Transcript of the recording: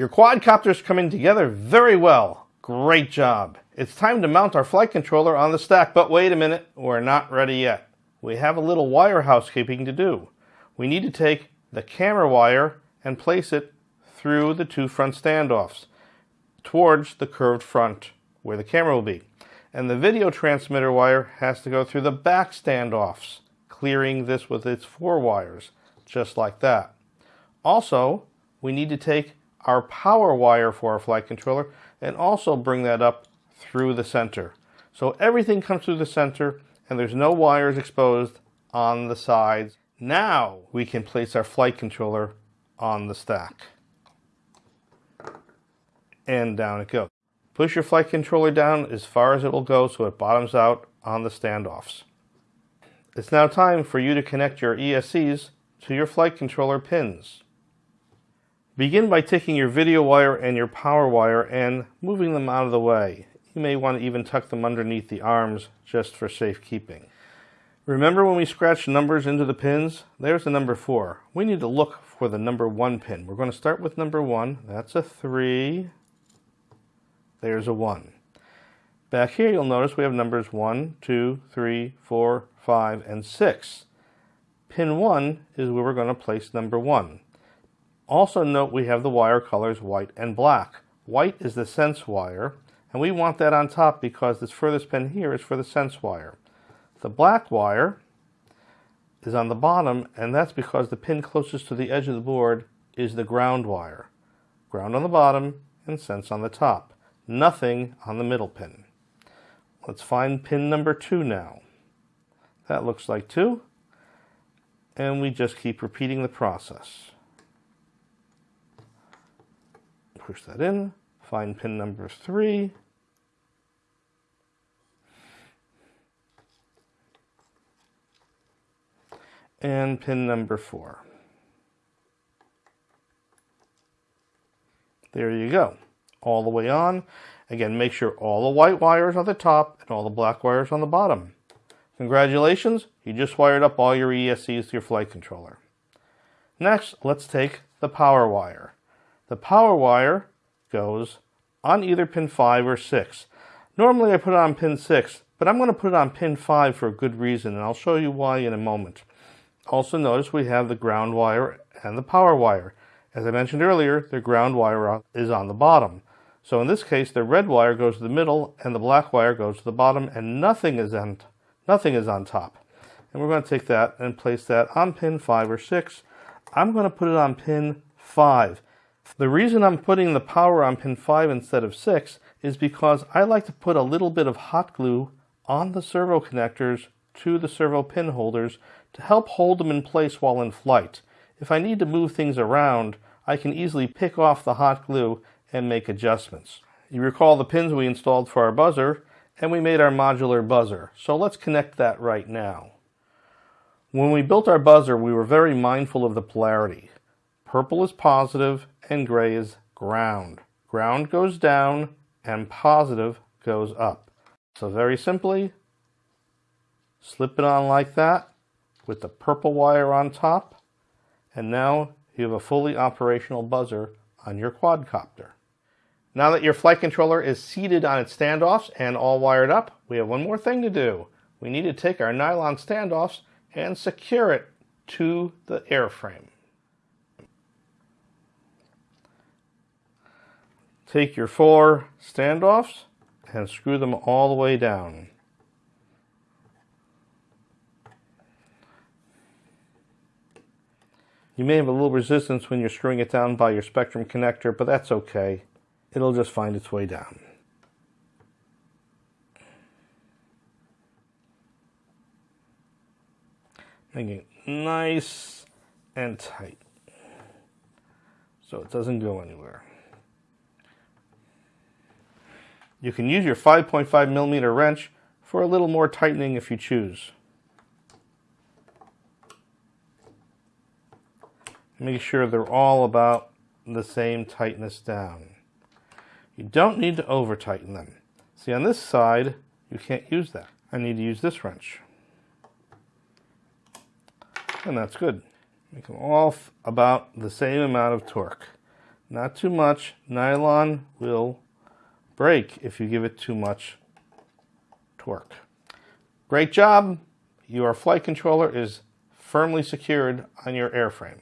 Your quadcopter's coming together very well. Great job. It's time to mount our flight controller on the stack, but wait a minute, we're not ready yet. We have a little wire housekeeping to do. We need to take the camera wire and place it through the two front standoffs towards the curved front where the camera will be. And the video transmitter wire has to go through the back standoffs, clearing this with its four wires, just like that. Also, we need to take our power wire for our flight controller and also bring that up through the center. So everything comes through the center and there's no wires exposed on the sides. Now we can place our flight controller on the stack. And down it goes. Push your flight controller down as far as it will go so it bottoms out on the standoffs. It's now time for you to connect your ESCs to your flight controller pins. Begin by taking your video wire and your power wire and moving them out of the way. You may want to even tuck them underneath the arms just for safekeeping. Remember when we scratched numbers into the pins? There's the number 4. We need to look for the number 1 pin. We're going to start with number 1. That's a 3. There's a 1. Back here you'll notice we have numbers 1, 2, 3, 4, 5, and 6. Pin 1 is where we're going to place number 1. Also note we have the wire colors white and black. White is the sense wire, and we want that on top because this furthest pin here is for the sense wire. The black wire is on the bottom, and that's because the pin closest to the edge of the board is the ground wire. Ground on the bottom and sense on the top. Nothing on the middle pin. Let's find pin number two now. That looks like two. And we just keep repeating the process. Push that in, find pin number three, and pin number four. There you go, all the way on. Again, make sure all the white wires are on the top and all the black wires on the bottom. Congratulations, you just wired up all your ESCs to your flight controller. Next, let's take the power wire. The power wire goes on either pin 5 or 6. Normally I put it on pin 6, but I'm going to put it on pin 5 for a good reason, and I'll show you why in a moment. Also notice we have the ground wire and the power wire. As I mentioned earlier, the ground wire is on the bottom. So in this case, the red wire goes to the middle and the black wire goes to the bottom and nothing is on, nothing is on top. And we're going to take that and place that on pin 5 or 6. I'm going to put it on pin 5. The reason I'm putting the power on pin 5 instead of 6 is because I like to put a little bit of hot glue on the servo connectors to the servo pin holders to help hold them in place while in flight. If I need to move things around, I can easily pick off the hot glue and make adjustments. You recall the pins we installed for our buzzer, and we made our modular buzzer. So let's connect that right now. When we built our buzzer, we were very mindful of the polarity. Purple is positive and gray is ground. Ground goes down and positive goes up. So very simply, slip it on like that with the purple wire on top, and now you have a fully operational buzzer on your quadcopter. Now that your flight controller is seated on its standoffs and all wired up, we have one more thing to do. We need to take our nylon standoffs and secure it to the airframe. Take your four standoffs and screw them all the way down. You may have a little resistance when you're screwing it down by your Spektrum connector, but that's okay. It'll just find its way down. Making it nice and tight so it doesn't go anywhere. You can use your 5.5 millimeter wrench for a little more tightening if you choose. Make sure they're all about the same tightness down. You don't need to over tighten them. See on this side, you can't use that. I need to use this wrench. And that's good. Make them all about the same amount of torque. not too much. Nylon will break if you give it too much torque. Great job. Your flight controller is firmly secured on your airframe.